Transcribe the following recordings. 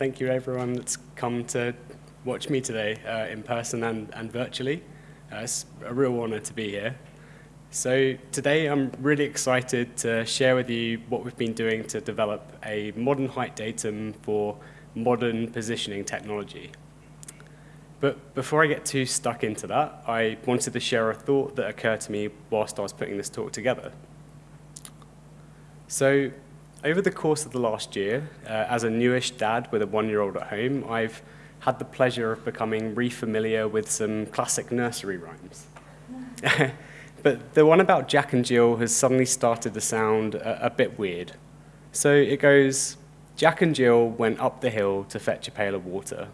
thank you everyone that's come to watch me today uh, in person and, and virtually. Uh, it's a real honor to be here. So today I'm really excited to share with you what we've been doing to develop a modern height datum for modern positioning technology. But before I get too stuck into that, I wanted to share a thought that occurred to me whilst I was putting this talk together. So over the course of the last year, uh, as a newish dad with a one-year-old at home, I've had the pleasure of becoming re-familiar with some classic nursery rhymes. but the one about Jack and Jill has suddenly started to sound a, a bit weird. So it goes, Jack and Jill went up the hill to fetch a pail of water.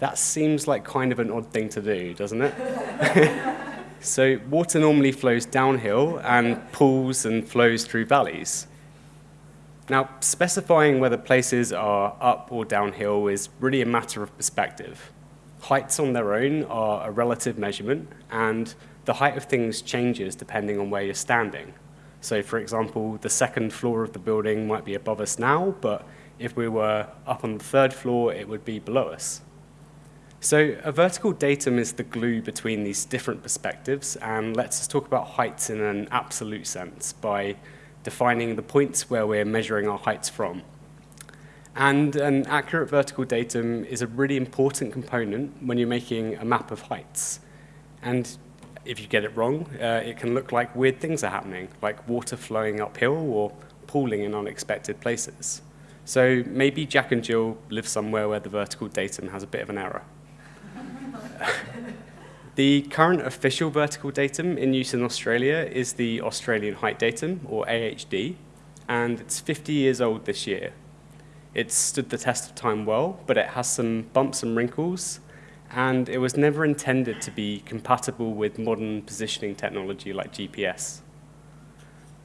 That seems like kind of an odd thing to do, doesn't it? so water normally flows downhill and pools and flows through valleys. Now, specifying whether places are up or downhill is really a matter of perspective. Heights on their own are a relative measurement, and the height of things changes depending on where you're standing. So, for example, the second floor of the building might be above us now, but if we were up on the third floor, it would be below us. So a vertical datum is the glue between these different perspectives, and lets us talk about heights in an absolute sense by defining the points where we're measuring our heights from. And an accurate vertical datum is a really important component when you're making a map of heights. And if you get it wrong, uh, it can look like weird things are happening, like water flowing uphill or pooling in unexpected places. So maybe Jack and Jill live somewhere where the vertical datum has a bit of an error. The current official vertical datum in use in Australia is the Australian Height Datum, or AHD, and it's 50 years old this year. It's stood the test of time well, but it has some bumps and wrinkles, and it was never intended to be compatible with modern positioning technology like GPS.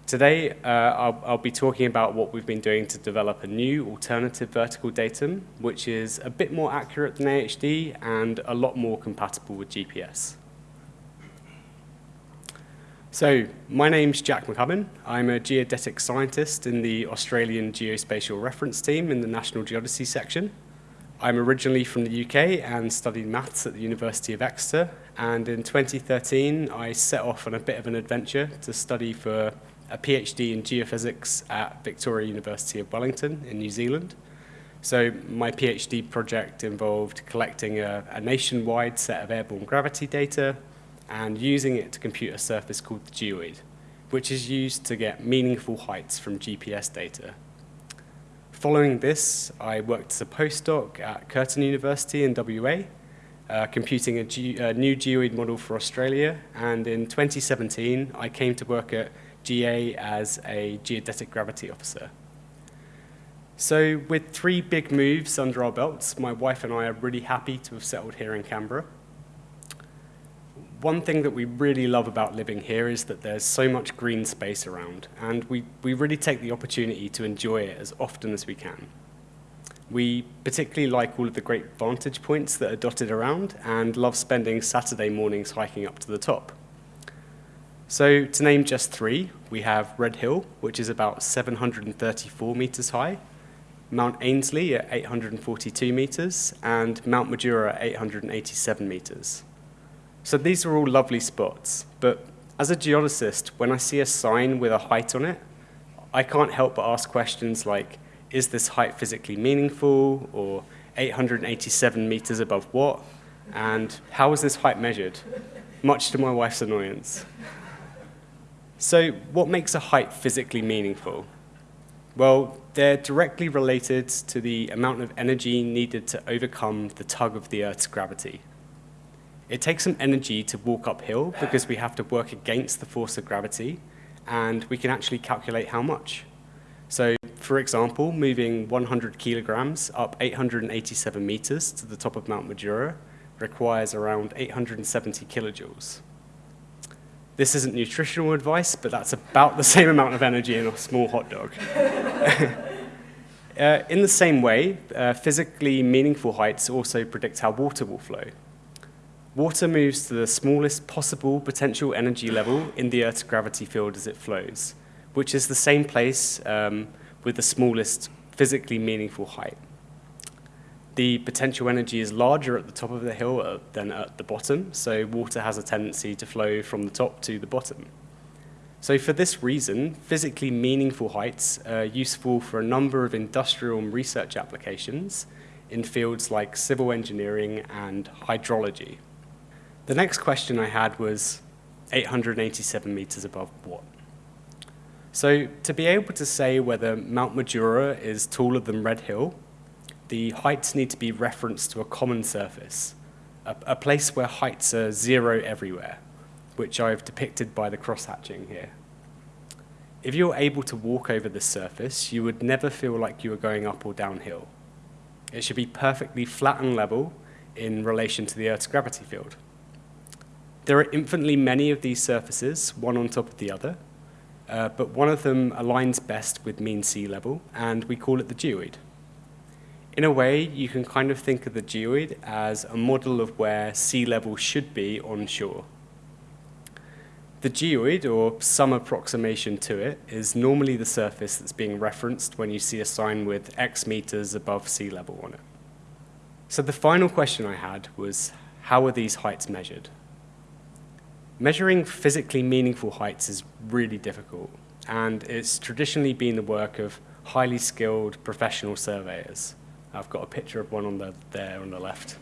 Today, uh, I'll, I'll, be talking about what we've been doing to develop a new alternative vertical datum, which is a bit more accurate than AHD and a lot more compatible with GPS. So, my name's Jack McCubbin. I'm a geodetic scientist in the Australian Geospatial Reference Team in the National Geodesy section. I'm originally from the UK and studied maths at the University of Exeter, and in 2013 I set off on a bit of an adventure to study for a PhD in geophysics at Victoria University of Wellington in New Zealand. So my PhD project involved collecting a, a nationwide set of airborne gravity data and using it to compute a surface called the geoid, which is used to get meaningful heights from GPS data. Following this, I worked as a postdoc at Curtin University in WA, uh, computing a, ge a new geoid model for Australia, and in 2017, I came to work at GA as a geodetic gravity officer. So with three big moves under our belts, my wife and I are really happy to have settled here in Canberra. One thing that we really love about living here is that there's so much green space around, and we, we really take the opportunity to enjoy it as often as we can. We particularly like all of the great vantage points that are dotted around and love spending Saturday mornings hiking up to the top. So to name just three, we have Red Hill, which is about 734 meters high, Mount Ainslie at 842 meters, and Mount Majura at 887 meters. So these are all lovely spots, but as a geodesist, when I see a sign with a height on it, I can't help but ask questions like, is this height physically meaningful, or 887 meters above what, and how is this height measured? Much to my wife's annoyance. So what makes a height physically meaningful? Well, they're directly related to the amount of energy needed to overcome the tug of the Earth's gravity. It takes some energy to walk uphill because we have to work against the force of gravity, and we can actually calculate how much. So, for example, moving 100 kilograms up 887 meters to the top of Mount Majura requires around 870 kilojoules. This isn't nutritional advice, but that's about the same amount of energy in a small hot dog. uh, in the same way, uh, physically meaningful heights also predict how water will flow. Water moves to the smallest possible potential energy level in the Earth's gravity field as it flows, which is the same place um, with the smallest physically meaningful height. The potential energy is larger at the top of the hill uh, than at the bottom, so water has a tendency to flow from the top to the bottom. So for this reason, physically meaningful heights are useful for a number of industrial and research applications in fields like civil engineering and hydrology. The next question I had was 887 meters above what? So to be able to say whether Mount Majura is taller than Red Hill, the heights need to be referenced to a common surface, a, a place where heights are zero everywhere, which I've depicted by the cross-hatching here. If you're able to walk over this surface, you would never feel like you were going up or downhill. It should be perfectly flat and level in relation to the Earth's gravity field. There are infinitely many of these surfaces, one on top of the other, uh, but one of them aligns best with mean sea level, and we call it the geoid. In a way, you can kind of think of the geoid as a model of where sea level should be on shore. The geoid, or some approximation to it, is normally the surface that's being referenced when you see a sign with X meters above sea level on it. So the final question I had was, how are these heights measured? Measuring physically meaningful heights is really difficult, and it's traditionally been the work of highly skilled professional surveyors. I've got a picture of one on the, there on the left.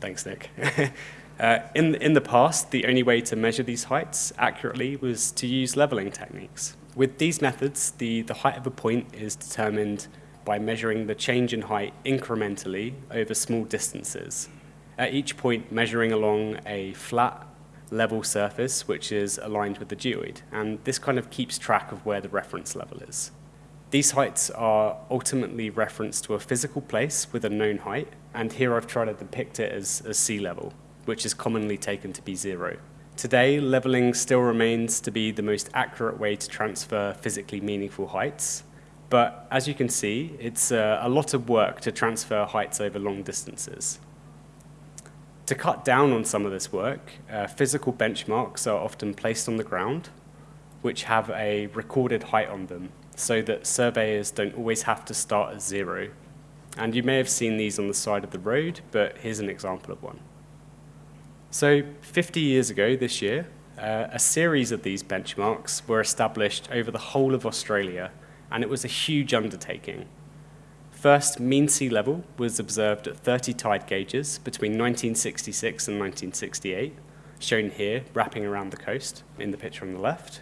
thanks, Nick. uh, in, in the past, the only way to measure these heights accurately was to use leveling techniques. With these methods, the, the height of a point is determined by measuring the change in height incrementally over small distances. At each point, measuring along a flat level surface, which is aligned with the geoid. And this kind of keeps track of where the reference level is. These heights are ultimately referenced to a physical place with a known height, and here I've tried to depict it as, as sea level, which is commonly taken to be zero. Today, leveling still remains to be the most accurate way to transfer physically meaningful heights, but as you can see, it's uh, a lot of work to transfer heights over long distances. To cut down on some of this work, uh, physical benchmarks are often placed on the ground, which have a recorded height on them, so that surveyors don't always have to start at zero. And you may have seen these on the side of the road, but here's an example of one. So 50 years ago this year, uh, a series of these benchmarks were established over the whole of Australia, and it was a huge undertaking. First, mean sea level was observed at 30 tide gauges between 1966 and 1968, shown here, wrapping around the coast in the picture on the left.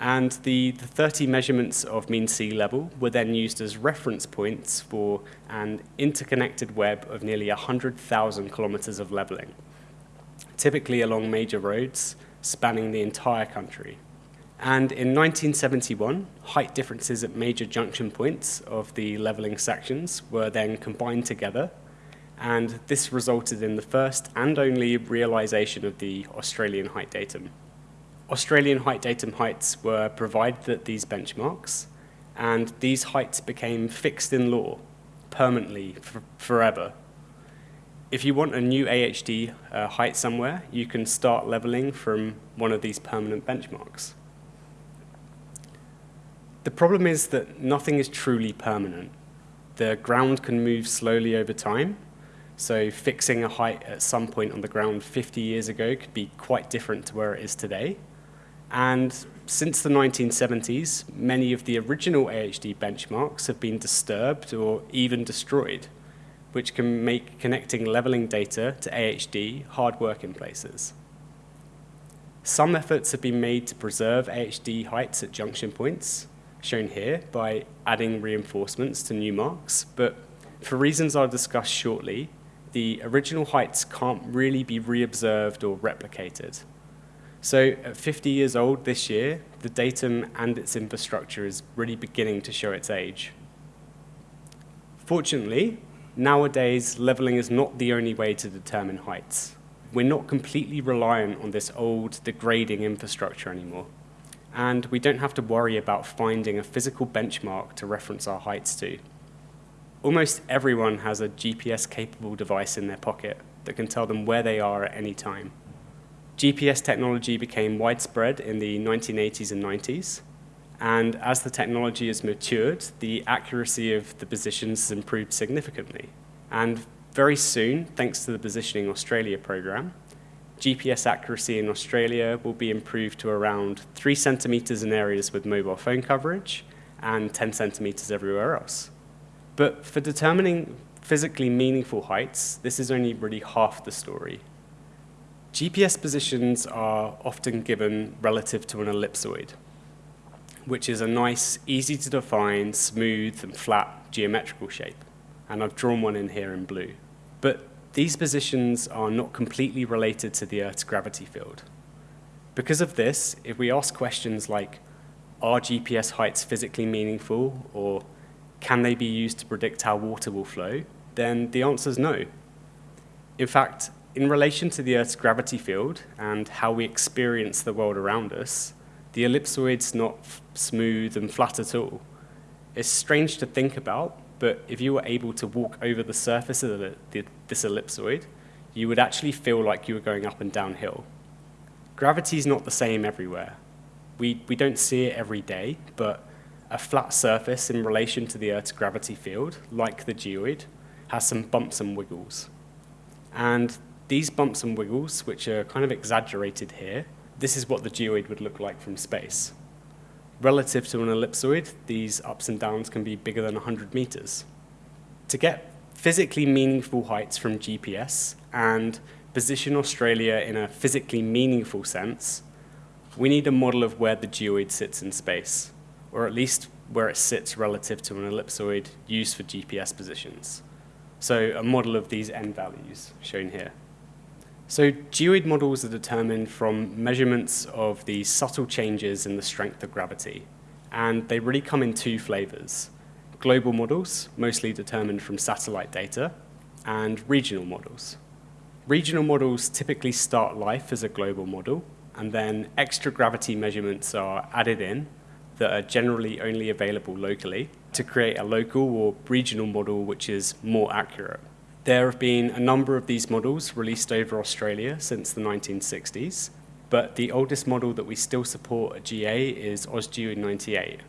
And the, the 30 measurements of mean sea level were then used as reference points for an interconnected web of nearly 100,000 kilometers of leveling, typically along major roads spanning the entire country. And in 1971, height differences at major junction points of the leveling sections were then combined together, and this resulted in the first and only realization of the Australian height datum. Australian height datum heights were provided at these benchmarks, and these heights became fixed in law, permanently, for forever. If you want a new AHD uh, height somewhere, you can start leveling from one of these permanent benchmarks. The problem is that nothing is truly permanent. The ground can move slowly over time, so fixing a height at some point on the ground 50 years ago could be quite different to where it is today. And since the 1970s, many of the original AHD benchmarks have been disturbed or even destroyed, which can make connecting leveling data to AHD hard work in places. Some efforts have been made to preserve AHD heights at junction points, shown here by adding reinforcements to new marks, but for reasons I'll discuss shortly, the original heights can't really be reobserved or replicated. So at 50 years old this year, the datum and its infrastructure is really beginning to show its age. Fortunately, nowadays, leveling is not the only way to determine heights. We're not completely reliant on this old, degrading infrastructure anymore and we don't have to worry about finding a physical benchmark to reference our heights to. Almost everyone has a GPS-capable device in their pocket that can tell them where they are at any time. GPS technology became widespread in the 1980s and 90s, and as the technology has matured, the accuracy of the positions has improved significantly. And very soon, thanks to the Positioning Australia program, GPS accuracy in Australia will be improved to around 3 centimetres in areas with mobile phone coverage and 10 centimetres everywhere else. But for determining physically meaningful heights, this is only really half the story. GPS positions are often given relative to an ellipsoid, which is a nice, easy to define, smooth and flat geometrical shape. And I've drawn one in here in blue. But these positions are not completely related to the Earth's gravity field. Because of this, if we ask questions like, are GPS heights physically meaningful, or can they be used to predict how water will flow, then the answer is no. In fact, in relation to the Earth's gravity field and how we experience the world around us, the ellipsoid's not smooth and flat at all. It's strange to think about, but if you were able to walk over the surface of the, the, this ellipsoid, you would actually feel like you were going up and downhill. Gravity is not the same everywhere. We, we don't see it every day, but a flat surface in relation to the Earth's gravity field, like the geoid, has some bumps and wiggles. And these bumps and wiggles, which are kind of exaggerated here, this is what the geoid would look like from space. Relative to an ellipsoid, these ups and downs can be bigger than 100 meters. To get physically meaningful heights from GPS and position Australia in a physically meaningful sense, we need a model of where the geoid sits in space, or at least where it sits relative to an ellipsoid used for GPS positions. So a model of these n values shown here. So geoid models are determined from measurements of the subtle changes in the strength of gravity. And they really come in two flavors. Global models, mostly determined from satellite data, and regional models. Regional models typically start life as a global model, and then extra gravity measurements are added in that are generally only available locally to create a local or regional model which is more accurate. There have been a number of these models released over Australia since the 1960s, but the oldest model that we still support at GA is AusGeoid 98.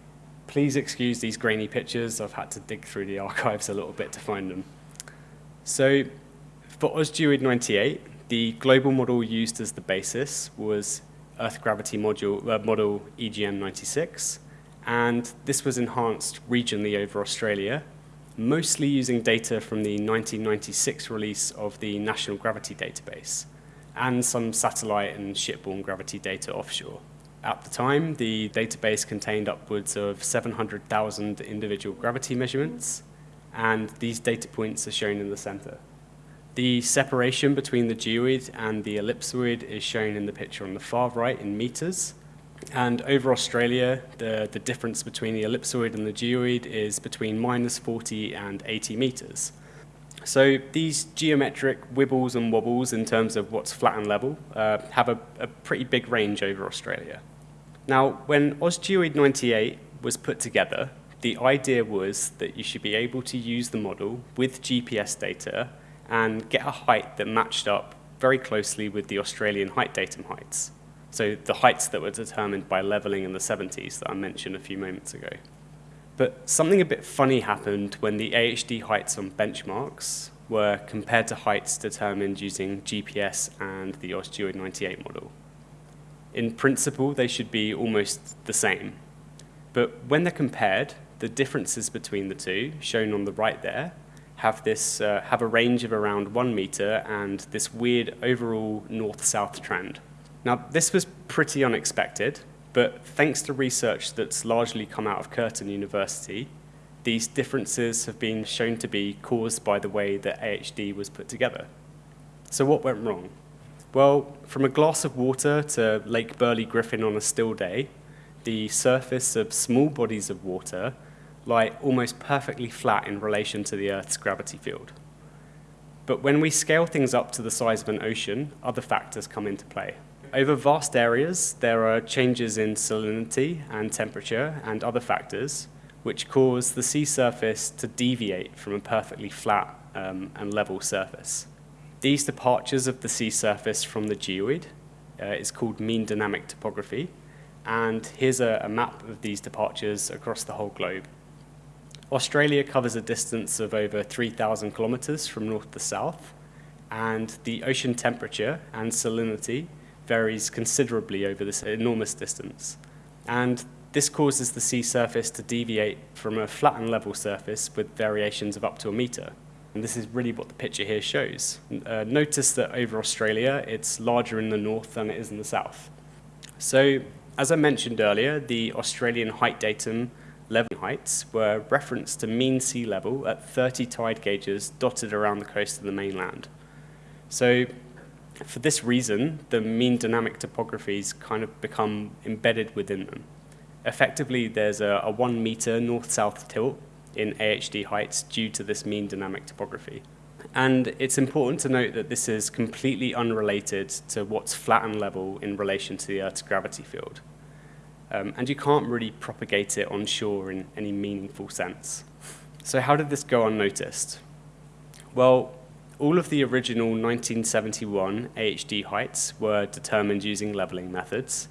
Please excuse these grainy pictures, I've had to dig through the archives a little bit to find them. So for AusGeoid 98, the global model used as the basis was Earth Gravity module, uh, Model EGM 96, and this was enhanced regionally over Australia mostly using data from the 1996 release of the National Gravity Database and some satellite and shipborne gravity data offshore. At the time, the database contained upwards of 700,000 individual gravity measurements, and these data points are shown in the center. The separation between the geoid and the ellipsoid is shown in the picture on the far right in meters, and over Australia, the, the difference between the ellipsoid and the geoid is between minus 40 and 80 meters. So these geometric wibbles and wobbles in terms of what's flat and level uh, have a, a, pretty big range over Australia. Now, when AusGeoid 98 was put together, the idea was that you should be able to use the model with GPS data and get a height that matched up very closely with the Australian height datum heights. So the heights that were determined by leveling in the 70s that I mentioned a few moments ago. But something a bit funny happened when the AHD heights on benchmarks were compared to heights determined using GPS and the AusGeoid 98 model. In principle, they should be almost the same. But when they're compared, the differences between the two, shown on the right there, have, this, uh, have a range of around one meter and this weird overall north-south trend. Now, this was pretty unexpected, but thanks to research that's largely come out of Curtin University, these differences have been shown to be caused by the way that AHD was put together. So what went wrong? Well, from a glass of water to Lake Burley Griffin on a still day, the surface of small bodies of water lie almost perfectly flat in relation to the Earth's gravity field. But when we scale things up to the size of an ocean, other factors come into play over vast areas, there are changes in salinity and temperature and other factors which cause the sea surface to deviate from a perfectly flat um, and level surface. These departures of the sea surface from the geoid uh, is called mean dynamic topography, and here's a, a map of these departures across the whole globe. Australia covers a distance of over 3,000 kilometers from north to south, and the ocean temperature and salinity varies considerably over this enormous distance. And this causes the sea surface to deviate from a flat and level surface with variations of up to a meter. And this is really what the picture here shows. Uh, notice that over Australia, it's larger in the north than it is in the south. So, as I mentioned earlier, the Australian height datum level heights were referenced to mean sea level at 30 tide gauges dotted around the coast of the mainland. So, for this reason, the mean dynamic topographies kind of become embedded within them. Effectively, there's a, a one meter north-south tilt in AHD heights due to this mean dynamic topography. And it's important to note that this is completely unrelated to what's flat and level in relation to the Earth's gravity field. Um, and you can't really propagate it onshore in any meaningful sense. So how did this go unnoticed? Well, all of the original 1971 AHD heights were determined using leveling methods,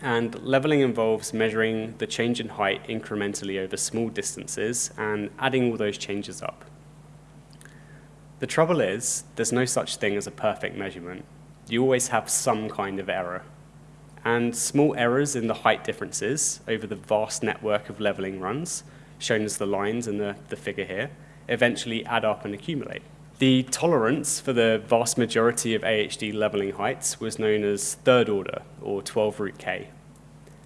and leveling involves measuring the change in height incrementally over small distances and adding all those changes up. The trouble is, there's no such thing as a perfect measurement. You always have some kind of error. And small errors in the height differences over the vast network of leveling runs, shown as the lines in the, the figure here, eventually add up and accumulate. The tolerance for the vast majority of AHD leveling heights was known as third order, or 12 root K.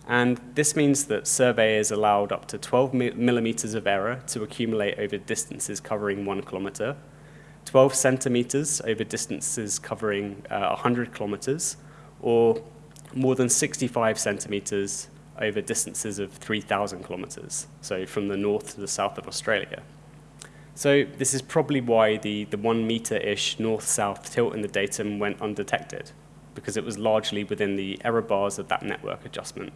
And this means that surveyors allowed up to 12 millimeters of error to accumulate over distances covering one kilometer, 12 centimeters over distances covering uh, 100 kilometers, or more than 65 centimeters over distances of 3,000 kilometers, so from the north to the south of Australia. So this is probably why the, the one meter-ish north-south tilt in the datum went undetected, because it was largely within the error bars of that network adjustment.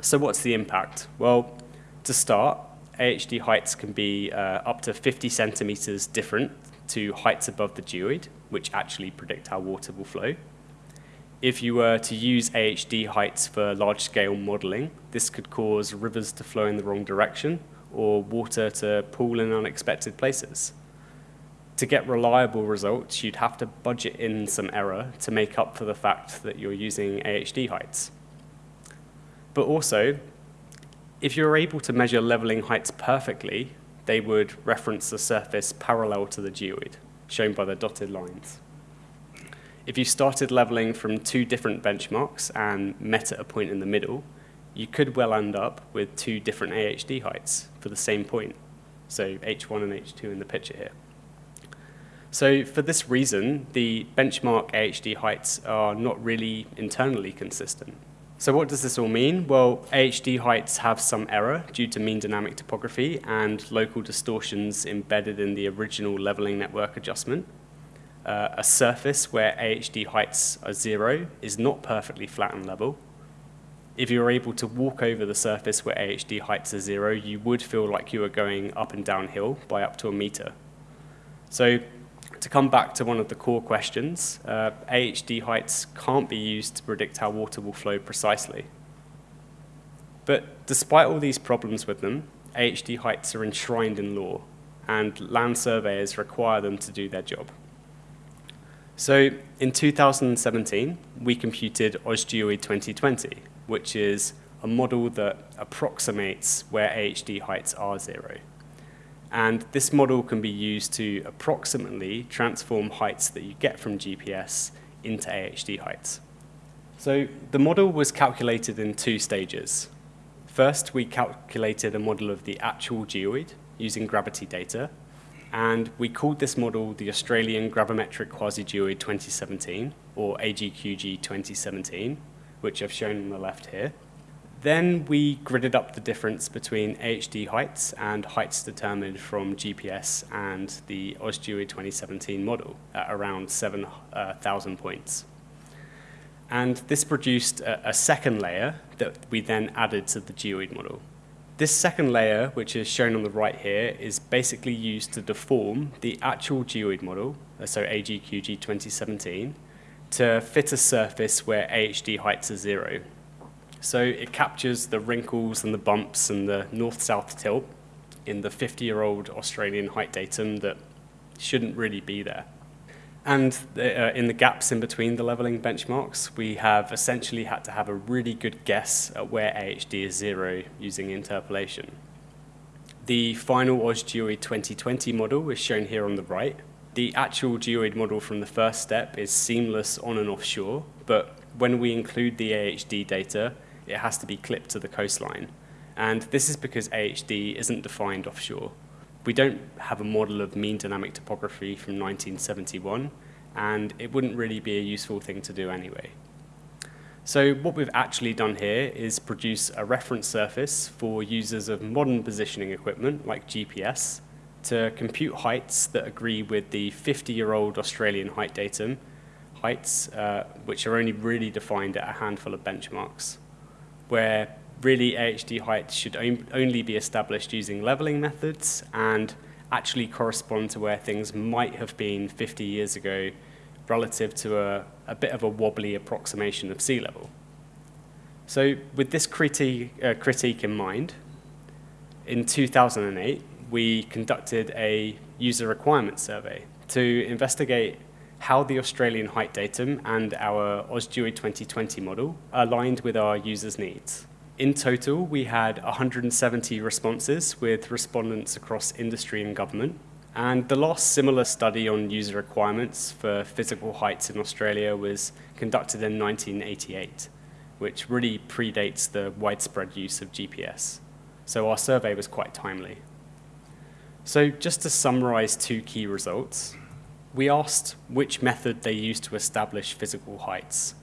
So what's the impact? Well, to start, AHD heights can be uh, up to 50 centimeters different to heights above the geoid, which actually predict how water will flow. If you were to use AHD heights for large-scale modeling, this could cause rivers to flow in the wrong direction, or water to pool in unexpected places. To get reliable results, you'd have to budget in some error to make up for the fact that you're using AHD heights. But also, if you're able to measure leveling heights perfectly, they would reference the surface parallel to the geoid, shown by the dotted lines. If you started leveling from two different benchmarks and met at a point in the middle, you could well end up with two different AHD heights for the same point. So H1 and H2 in the picture here. So for this reason, the benchmark AHD heights are not really internally consistent. So what does this all mean? Well, AHD heights have some error due to mean dynamic topography and local distortions embedded in the original leveling network adjustment. Uh, a surface where AHD heights are zero is not perfectly flat and level, if you were able to walk over the surface where AHD heights are zero, you would feel like you were going up and downhill by up to a meter. So to come back to one of the core questions, uh, AHD heights can't be used to predict how water will flow precisely. But despite all these problems with them, AHD heights are enshrined in law, and land surveyors require them to do their job. So in 2017, we computed AusGeoid 2020, which is a model that approximates where AHD heights are zero. And this model can be used to approximately transform heights that you get from GPS into AHD heights. So the model was calculated in two stages. First, we calculated a model of the actual geoid using gravity data, and we called this model the Australian Gravimetric Quasi-Geoid 2017, or AGQG 2017, which I've shown on the left here. Then we gridded up the difference between AHD heights and heights determined from GPS and the AusGeoid 2017 model at around 7,000 uh, points. And this produced a, a second layer that we then added to the geoid model. This second layer, which is shown on the right here, is basically used to deform the actual geoid model, uh, so AGQG 2017, to fit a surface where AHD heights are zero. So it captures the wrinkles and the bumps and the north-south tilt in the 50-year-old Australian height datum that shouldn't really be there. And the, uh, in the gaps in between the leveling benchmarks, we have essentially had to have a really good guess at where AHD is zero using interpolation. The final AusGeoid 2020 model is shown here on the right. The actual geoid model from the first step is seamless on and offshore, but when we include the AHD data, it has to be clipped to the coastline. And this is because AHD isn't defined offshore we don't have a model of mean dynamic topography from 1971, and it wouldn't really be a useful thing to do anyway. So what we've actually done here is produce a reference surface for users of modern positioning equipment like GPS to compute heights that agree with the 50-year-old Australian height datum, heights uh, which are only really defined at a handful of benchmarks, where really AHD heights should only be established using leveling methods and actually correspond to where things might have been 50 years ago relative to a, a bit of a wobbly approximation of sea level. So with this uh, critique in mind, in 2008, we conducted a user requirement survey to investigate how the Australian height datum and our AusGeoid 2020 model aligned with our users' needs. In total, we had 170 responses with respondents across industry and government. And the last similar study on user requirements for physical heights in Australia was conducted in 1988, which really predates the widespread use of GPS. So our survey was quite timely. So just to summarize two key results, we asked which method they used to establish physical heights,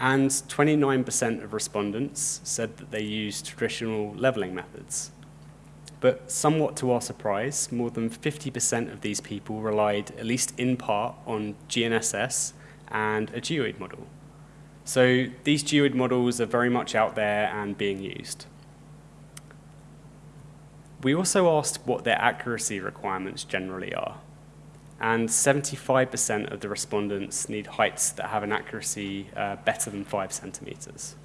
and 29% of respondents said that they used traditional leveling methods. But somewhat to our surprise, more than 50% of these people relied, at least in part, on GNSS and a geoid model. So these geoid models are very much out there and being used. We also asked what their accuracy requirements generally are and 75% of the respondents need heights that have an accuracy uh, better than 5 centimeters.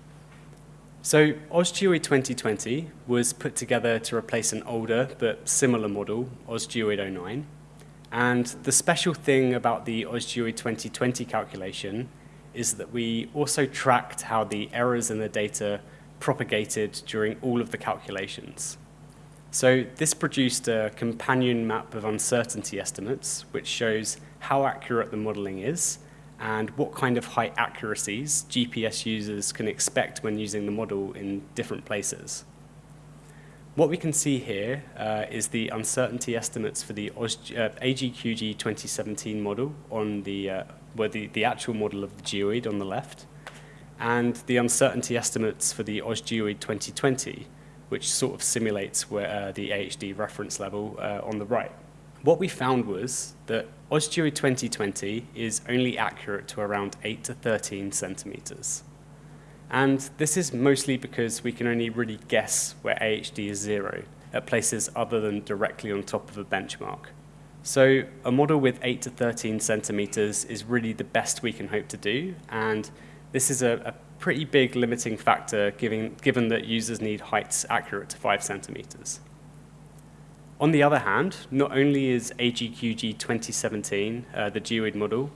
So AusGeoid 2020 was put together to replace an older but similar model, AusGeoid 09. And the special thing about the AusGeoid 2020 calculation is that we also tracked how the errors in the data propagated during all of the calculations. So this produced a companion map of uncertainty estimates, which shows how accurate the modeling is and what kind of height accuracies GPS users can expect when using the model in different places. What we can see here uh, is the uncertainty estimates for the uh, AGQG 2017 model on the, uh, where the, the actual model of the geoid on the left, and the uncertainty estimates for the AusGeoid 2020, which sort of simulates where, uh, the AHD reference level uh, on the right. What we found was that AusGeoid 2020 is only accurate to around 8 to 13 centimeters. And this is mostly because we can only really guess where AHD is zero at places other than directly on top of a benchmark. So a model with 8 to 13 centimeters is really the best we can hope to do, and this is a, a pretty big limiting factor given, given that users need heights accurate to 5 centimeters. On the other hand, not only is AGQG 2017, uh, the geoid model,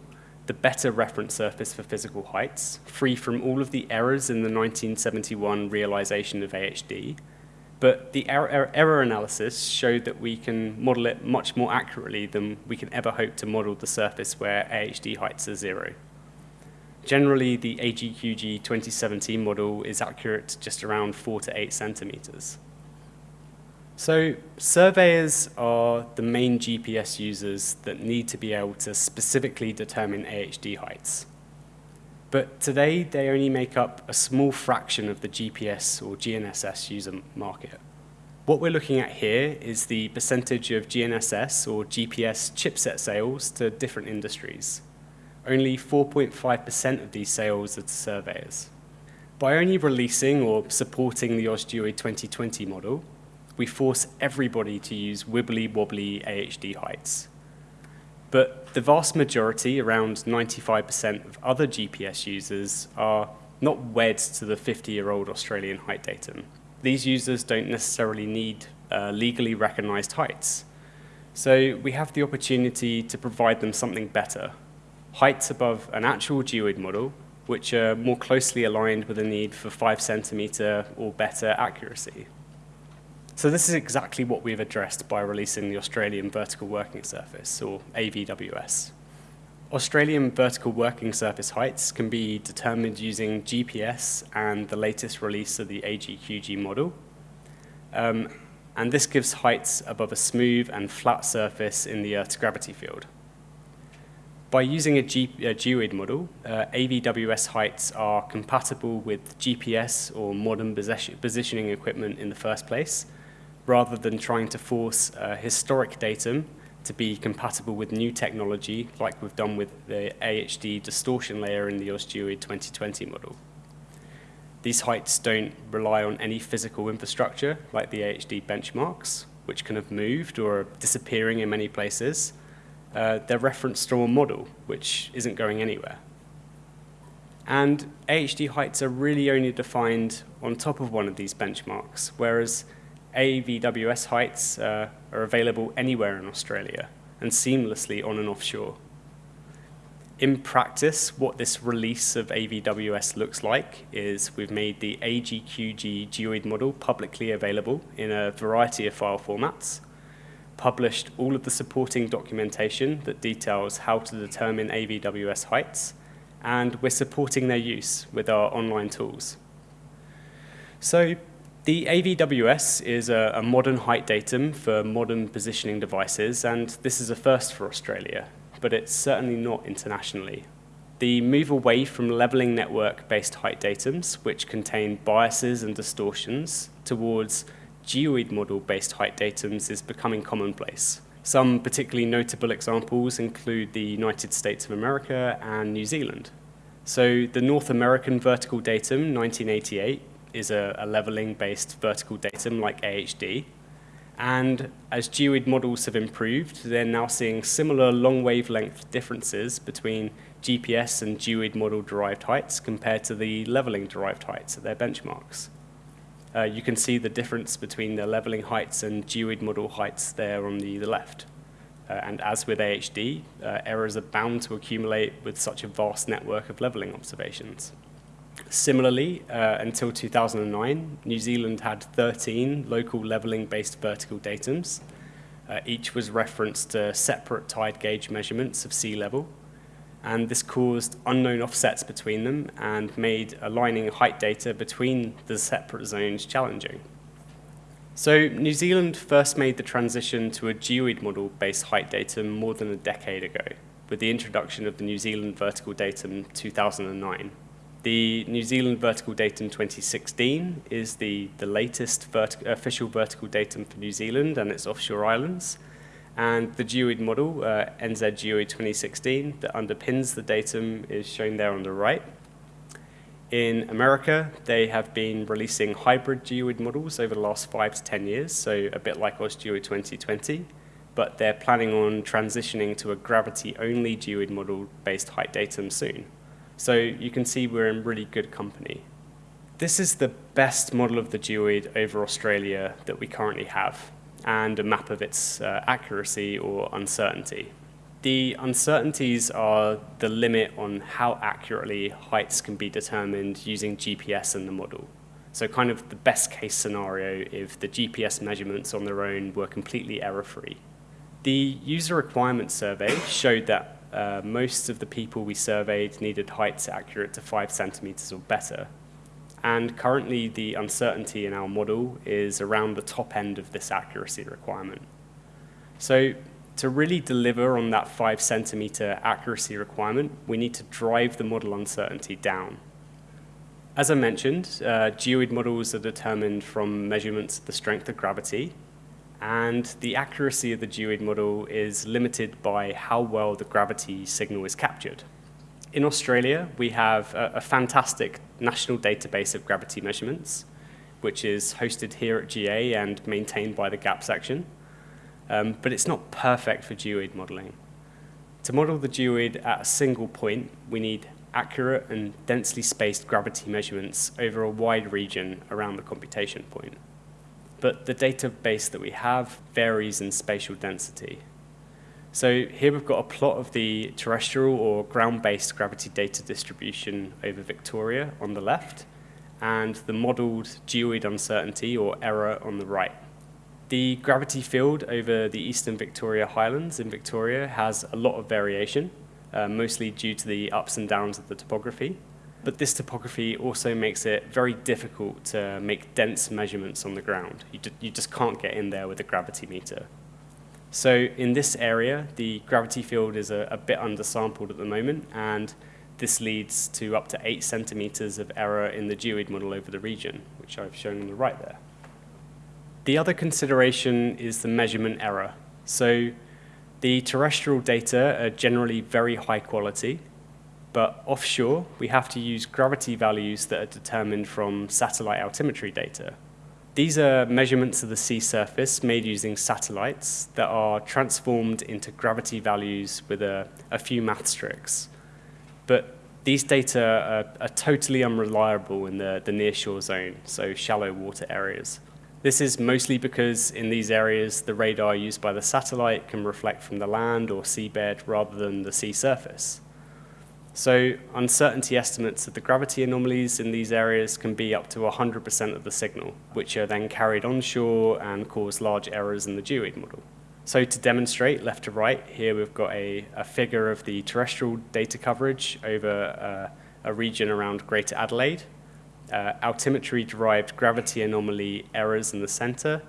the better reference surface for physical heights, free from all of the errors in the 1971 realization of AHD, but the error, error, analysis showed that we can model it much more accurately than we can ever hope to model the surface where AHD heights are zero. Generally, the AGQG 2017 model is accurate just around 4 to 8 centimeters. So surveyors are the main GPS users that need to be able to specifically determine AHD heights. But today, they only make up a small fraction of the GPS or GNSS user market. What we're looking at here is the percentage of GNSS or GPS chipset sales to different industries only 4.5% of these sales are to surveyors. By only releasing or supporting the AusGeoid 2020 model, we force everybody to use wibbly-wobbly AHD heights. But the vast majority, around 95% of other GPS users, are not wed to the 50-year-old Australian height datum. These users don't necessarily need uh, legally recognized heights. So we have the opportunity to provide them something better, heights above an actual geoid model, which are more closely aligned with the need for five centimeter or better accuracy. So this is exactly what we've addressed by releasing the Australian Vertical Working Surface, or AVWS. Australian vertical working surface heights can be determined using GPS and the latest release of the AGQG model. Um, and this gives heights above a smooth and flat surface in the Earth's gravity field. By using a, G a geoid model, uh, AVWS heights are compatible with GPS or modern positioning equipment in the first place, rather than trying to force uh, historic datum to be compatible with new technology, like we've done with the AHD distortion layer in the AusGeoid 2020 model. These heights don't rely on any physical infrastructure, like the AHD benchmarks, which can have moved or are disappearing in many places. Uh, they're referenced to a model, which isn't going anywhere. And AHD heights are really only defined on top of one of these benchmarks, whereas AVWS heights uh, are available anywhere in Australia and seamlessly on and offshore. In practice, what this release of AVWS looks like is we've made the AGQG geoid model publicly available in a variety of file formats, published all of the supporting documentation that details how to determine AVWS heights, and we're supporting their use with our online tools. So the AVWS is a, a, modern height datum for modern positioning devices, and this is a first for Australia, but it's certainly not internationally. The move away from leveling network-based height datums, which contain biases and distortions, towards geoid model-based height datums is becoming commonplace. Some particularly notable examples include the United States of America and New Zealand. So the North American vertical datum, 1988, is a, a leveling-based vertical datum like AHD. And as geoid models have improved, they're now seeing similar long wavelength differences between GPS and geoid model derived heights compared to the leveling derived heights at their benchmarks. Uh, you can see the difference between the leveling heights and geoid model heights there on the, the left. Uh, and as with AHD, uh, errors are bound to accumulate with such a vast network of leveling observations. Similarly, uh, until 2009, New Zealand had 13 local levelling-based vertical datums. Uh, each was referenced to separate tide gauge measurements of sea level, and this caused unknown offsets between them and made aligning height data between the separate zones challenging. So New Zealand first made the transition to a geoid model-based height datum more than a decade ago, with the introduction of the New Zealand vertical datum 2009. The New Zealand vertical datum 2016 is the, the latest official vertical datum for New Zealand and its offshore islands. And the geoid model, uh, NZ Geoid 2016, that underpins the datum is shown there on the right. In America, they have been releasing hybrid geoid models over the last five to 10 years, so a bit like AusGeoid 2020, but they're planning on transitioning to a gravity-only geoid model-based height datum soon. So you can see we're in really good company. This is the best model of the geoid over Australia that we currently have, and a map of its uh, accuracy or uncertainty. The uncertainties are the limit on how accurately heights can be determined using GPS and the model. So kind of the best case scenario if the GPS measurements on their own were completely error-free. The user requirements survey showed that uh, most of the people we surveyed needed heights accurate to five centimeters or better. And currently the uncertainty in our model is around the top end of this accuracy requirement. So to really deliver on that five centimeter accuracy requirement, we need to drive the model uncertainty down. As I mentioned, uh, geoid models are determined from measurements of the strength of gravity, and the accuracy of the geoid model is limited by how well the gravity signal is captured. In Australia, we have a, a fantastic national database of gravity measurements, which is hosted here at GA and maintained by the GAP section, um, but it's not perfect for geoid modeling. To model the geoid at a single point, we need accurate and densely spaced gravity measurements over a wide region around the computation point. but the database that we have varies in spatial density. So here we've got a plot of the terrestrial or ground-based gravity data distribution over Victoria on the left, and the modeled geoid uncertainty or error on the right. The gravity field over the eastern Victoria Highlands in Victoria has a lot of variation, uh, mostly due to the ups and downs of the topography. But this topography also makes it very difficult to make dense measurements on the ground. You, you just can't get in there with a gravity meter. So in this area, the gravity field is a, a bit undersampled at the moment, and this leads to up to 8 centimeters of error in the geoid model over the region, which I've shown on the right there. The other consideration is the measurement error. So the terrestrial data are generally very high quality, but offshore, we have to use gravity values that are determined from satellite altimetry data. These are measurements of the sea surface made using satellites that are transformed into gravity values with a, a few math tricks. But these data are, are totally unreliable in the, the nearshore zone, so shallow water areas. This is mostly because in these areas, the radar used by the satellite can reflect from the land or seabed rather than the sea surface. So uncertainty estimates of the gravity anomalies in these areas can be up to 100% of the signal, which are then carried onshore and cause large errors in the geoid model. So to demonstrate left to right, here we've got a, a figure of the terrestrial data coverage over uh, a region around Greater Adelaide, uh, altimetry-derived gravity anomaly errors in the center,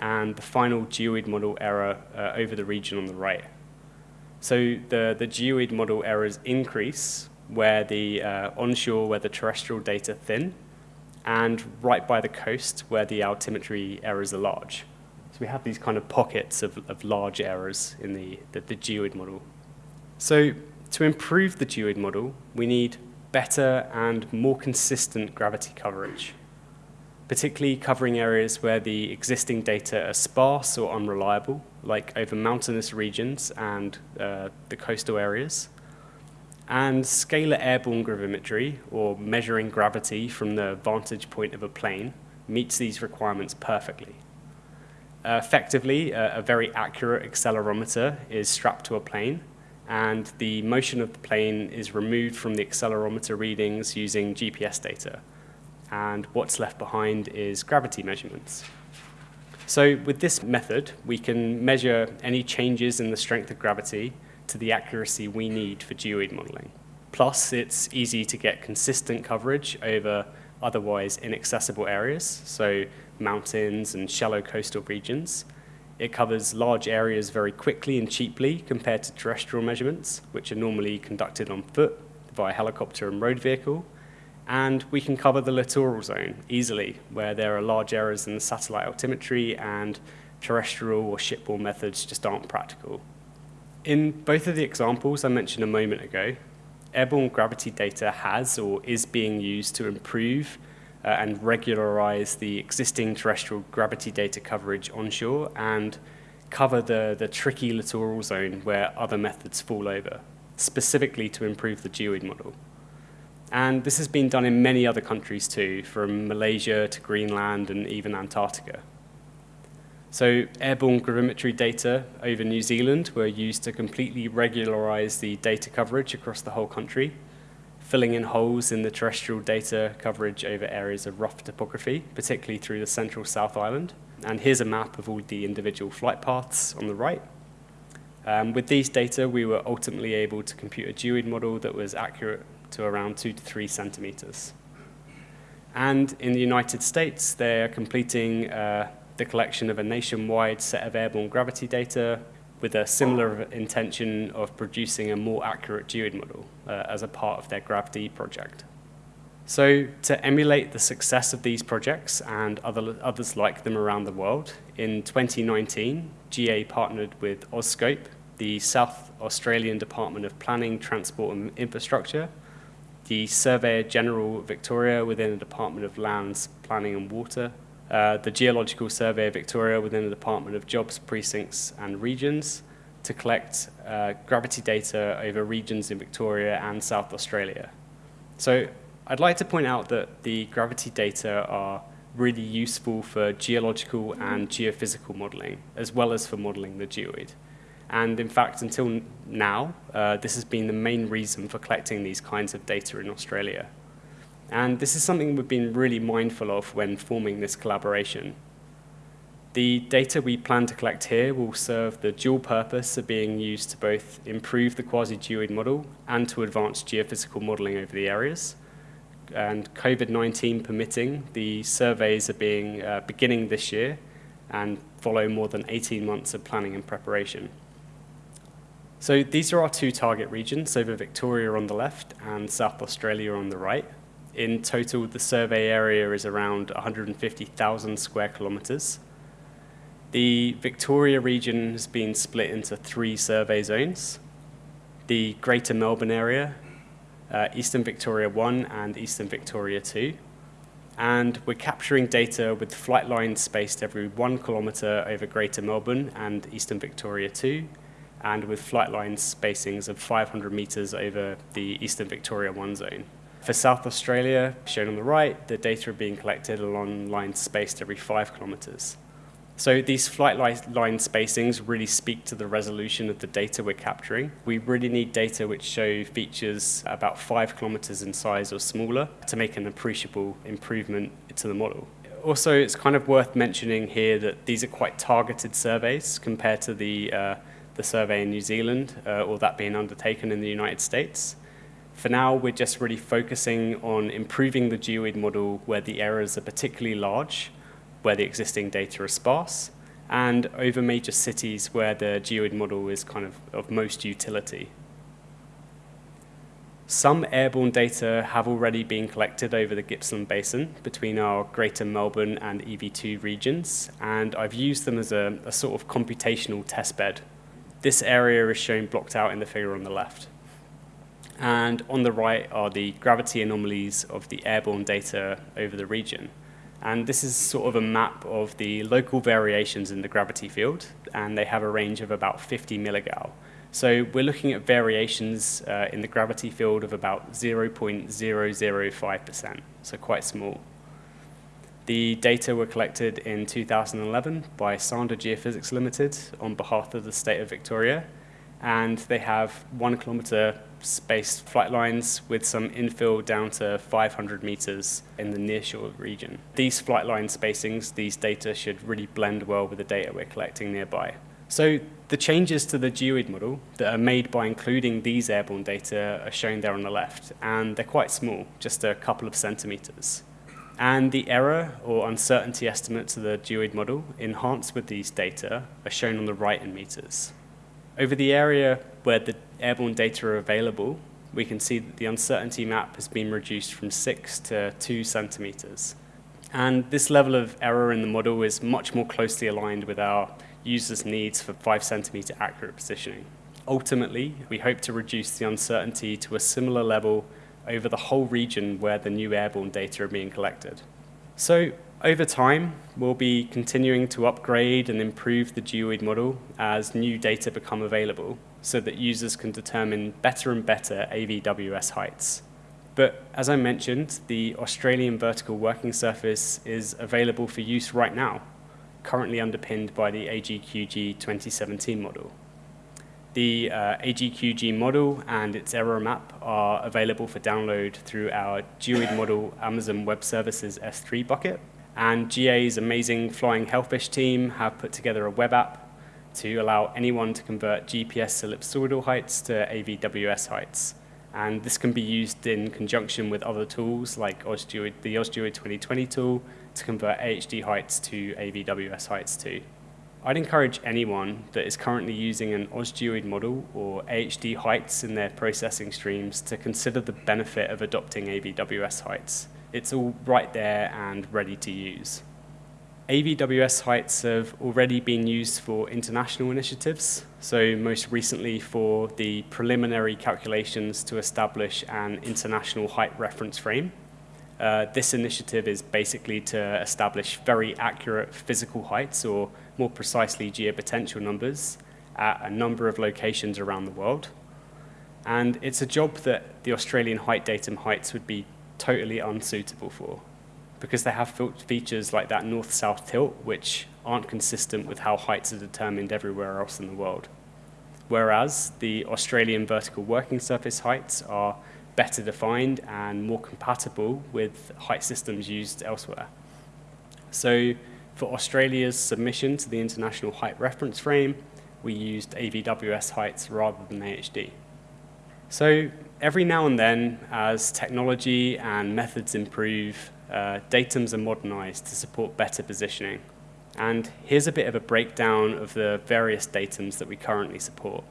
and the final geoid model error uh, over the region on the right. So the, the geoid model errors increase where the uh, onshore, where the terrestrial data thin, and right by the coast where the altimetry errors are large. So we have these kind of pockets of, of large errors in the, the, the geoid model. So to improve the geoid model, we need better and more consistent gravity coverage particularly covering areas where the existing data are sparse or unreliable, like over mountainous regions and uh, the coastal areas. And scalar airborne gravimetry, or measuring gravity from the vantage point of a plane, meets these requirements perfectly. Uh, effectively, uh, a very accurate accelerometer is strapped to a plane, and the motion of the plane is removed from the accelerometer readings using GPS data and what's left behind is gravity measurements. So with this method, we can measure any changes in the strength of gravity to the accuracy we need for geoid modeling. Plus, it's easy to get consistent coverage over otherwise inaccessible areas, so mountains and shallow coastal regions. It covers large areas very quickly and cheaply compared to terrestrial measurements, which are normally conducted on foot via helicopter and road vehicle, and we can cover the littoral zone easily, where there are large errors in the satellite altimetry and terrestrial or shipborne methods just aren't practical. In both of the examples I mentioned a moment ago, airborne gravity data has or is being used to improve uh, and regularize the existing terrestrial gravity data coverage onshore and cover the, the tricky littoral zone where other methods fall over, specifically to improve the geoid model. And this has been done in many other countries too, from Malaysia to Greenland and even Antarctica. So airborne gravimetry data over New Zealand were used to completely regularize the data coverage across the whole country, filling in holes in the terrestrial data coverage over areas of rough topography, particularly through the central South Island. And here's a map of all the individual flight paths on the right. Um, with these data, we were ultimately able to compute a geoid model that was accurate to around two to three centimeters. And in the United States, they're completing uh, the collection of a nationwide set of airborne gravity data with a similar intention of producing a more accurate geoid model uh, as a part of their GRAV-D project. So to emulate the success of these projects and other, others like them around the world, in 2019, GA partnered with AuScope, the South Australian Department of Planning, Transport and Infrastructure, the Surveyor General Victoria within the Department of Lands, Planning and Water, uh, the Geological Survey of Victoria within the Department of Jobs, Precincts and Regions to collect uh, gravity data over regions in Victoria and South Australia. So I'd like to point out that the gravity data are really useful for geological and geophysical modeling, as well as for modeling the geoid. And in fact, until now, uh, this has been the main reason for collecting these kinds of data in Australia. And this is something we've been really mindful of when forming this collaboration. The data we plan to collect here will serve the dual purpose of being used to both improve the quasi-geoid model and to advance geophysical modeling over the areas. And COVID-19 permitting, the surveys are being uh, beginning this year and follow more than 18 months of planning and preparation. So these are our two target regions, over Victoria on the left and South Australia on the right. In total, the survey area is around 150,000 square kilometres, the Victoria region has been split into three survey zones. The Greater Melbourne area, uh, Eastern Victoria 1 and Eastern Victoria 2. And we're capturing data with flight lines spaced every one kilometre over Greater Melbourne and Eastern Victoria 2, and with flight line spacings of 500 metres over the Eastern Victoria 1 zone. For South Australia, shown on the right, the data are being collected along lines spaced every five kilometres. So these flight line spacings really speak to the resolution of the data we're capturing. We really need data which show features about five kilometers in size or smaller to make an appreciable improvement to the model. Also, it's kind of worth mentioning here that these are quite targeted surveys compared to the, uh, the survey in New Zealand uh, or that being undertaken in the United States. For now, we're just really focusing on improving the geoid model where the errors are particularly large where the existing data are sparse, and over major cities where the geoid model is kind of of most utility. Some airborne data have already been collected over the Gippsland Basin between our Greater Melbourne and EV2 regions, and I've used them as a, a sort of computational testbed. This area is shown blocked out in the figure on the left. And on the right are the gravity anomalies of the airborne data over the region. And this is sort of a map of the local variations in the gravity field, and they have a range of about 50 milligal. So we're looking at variations uh, in the gravity field of about 0.005%, so quite small. The data were collected in 2011 by Sander Geophysics Limited on behalf of the state of Victoria, and they have one kilometer spaced flight lines with some infill down to 500 meters in the nearshore region. These flight line spacings, these data should really blend well with the data we're collecting nearby. So the changes to the geoid model that are made by including these airborne data are shown there on the left, and they're quite small, just a couple of centimeters. And the error or uncertainty estimates of the geoid model enhanced with these data are shown on the right in meters. Over the area where the airborne data are available, we can see that the uncertainty map has been reduced from 6 to 2 centimeters. And this level of error in the model is much more closely aligned with our users' needs for 5 centimeter accurate positioning. Ultimately, we hope to reduce the uncertainty to a similar level over the whole region where the new airborne data are being collected. So over time, we'll be continuing to upgrade and improve the geoid model as new data become available so that users can determine better and better AVWS heights. But as I mentioned, the Australian vertical working surface is available for use right now, currently underpinned by the AGQG 2017 model. The uh, AGQG model and its error map are available for download through our Geoid model Amazon Web Services S3 bucket. And GA's amazing Flying Hellfish team have put together a web app to allow anyone to convert GPS ellipsoidal heights to AVWS heights. And this can be used in conjunction with other tools like the AusGeoid 2020 tool to convert AHD heights to AVWS heights too. I'd encourage anyone that is currently using an AusGeoid model or AHD heights in their processing streams to consider the benefit of adopting AVWS heights. It's all right there and ready to use. AVWS heights have already been used for international initiatives, so most recently for the preliminary calculations to establish an international height reference frame. Uh, this initiative is basically to establish very accurate physical heights, or more precisely geopotential numbers, at a number of locations around the world. And it's a job that the Australian height datum heights would be totally unsuitable for. because they have features like that north-south tilt, which aren't consistent with how heights are determined everywhere else in the world. Whereas the Australian vertical working surface heights are better defined and more compatible with height systems used elsewhere. So for Australia's submission to the International Height Reference Frame, we used AVWS heights rather than AHD. So every now and then, as technology and methods improve, uh, datums are modernized to support better positioning. And here's a bit of a breakdown of the various datums that we currently support.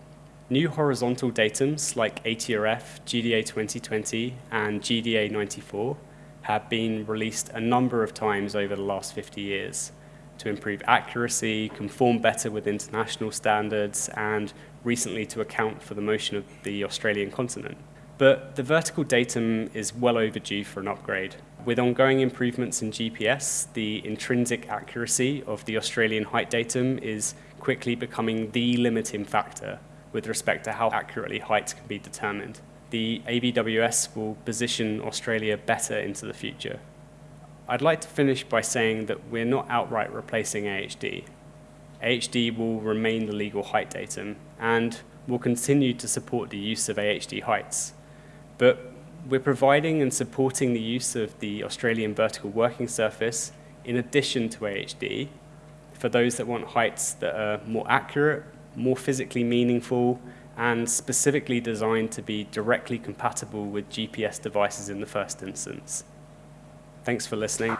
New horizontal datums like ATRF, GDA 2020, and GDA 94 have been released a number of times over the last 50 years to improve accuracy, conform better with international standards, and recently to account for the motion of the Australian continent. But the vertical datum is well overdue for an upgrade. With ongoing improvements in GPS, the intrinsic accuracy of the Australian height datum is quickly becoming the limiting factor with respect to how accurately heights can be determined. The AVWS will position Australia better into the future. I'd like to finish by saying that we're not outright replacing AHD. AHD will remain the legal height datum and will continue to support the use of AHD heights. But we're providing and supporting the use of the Australian vertical working surface in addition to AHD for those that want heights that are more accurate more physically meaningful, and specifically designed to be directly compatible with GPS devices in the first instance. Thanks for listening.